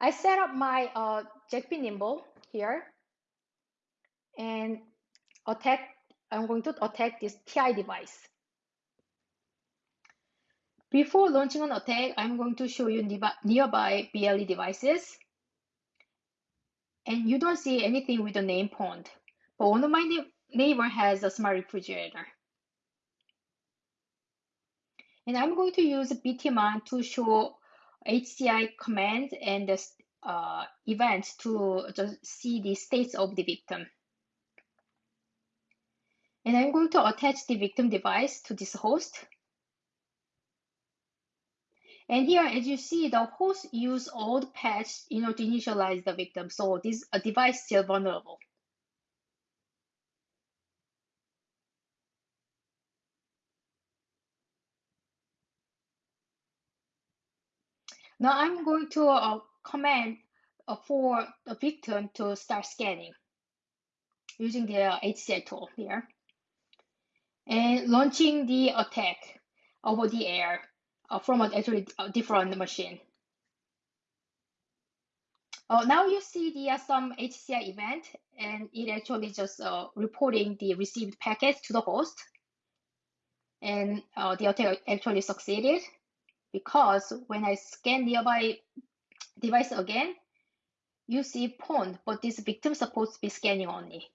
I set up my uh, Nimble here and attack, I'm going to attack this TI device. Before launching an attack, I'm going to show you nearby BLE devices. And you don't see anything with the name pond. But one of my neighbor has a smart refrigerator. And I'm going to use BTMon to show HCI command and the uh, events to just see the states of the victim. And I'm going to attach the victim device to this host. And here, as you see, the host use old patch you know, to initialize the victim. So this device still vulnerable. Now I'm going to uh, command uh, for the victim to start scanning using the HCI tool here. And launching the attack over the air uh, from an actually a different machine. Uh, now you see the uh, some HCI event and it actually just uh, reporting the received packets to the host. And uh, the attack actually succeeded because when I scan nearby device again, you see pond, but this victim supposed to be scanning only.